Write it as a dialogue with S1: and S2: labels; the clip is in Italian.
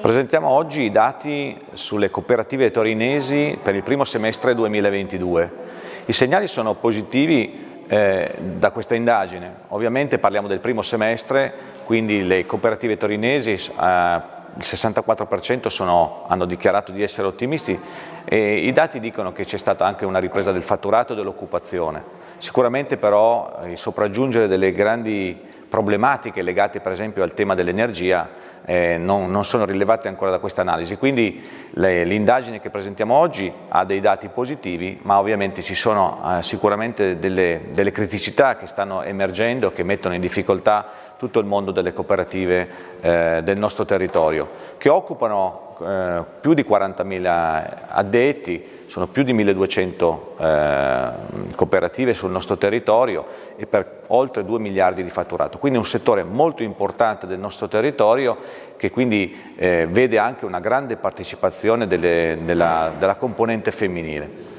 S1: Presentiamo oggi i dati sulle cooperative torinesi per il primo semestre 2022. I segnali sono positivi eh, da questa indagine. Ovviamente parliamo del primo semestre, quindi le cooperative torinesi eh, il 64% sono, hanno dichiarato di essere ottimisti e i dati dicono che c'è stata anche una ripresa del fatturato e dell'occupazione. Sicuramente però il sopraggiungere delle grandi problematiche legate per esempio al tema dell'energia eh, non, non, sono rilevate ancora da questa analisi, quindi l'indagine che presentiamo oggi ha dei dati positivi ma ovviamente ci sono eh, sicuramente delle, delle criticità che stanno emergendo che mettono in difficoltà tutto il mondo delle cooperative eh, del nostro territorio, che occupano eh, più di 40.000 addetti, sono più di 1.200 eh, cooperative sul nostro territorio e per oltre 2 miliardi di fatturato, quindi un settore molto importante del nostro territorio che quindi eh, vede anche una grande partecipazione delle, della, della componente femminile.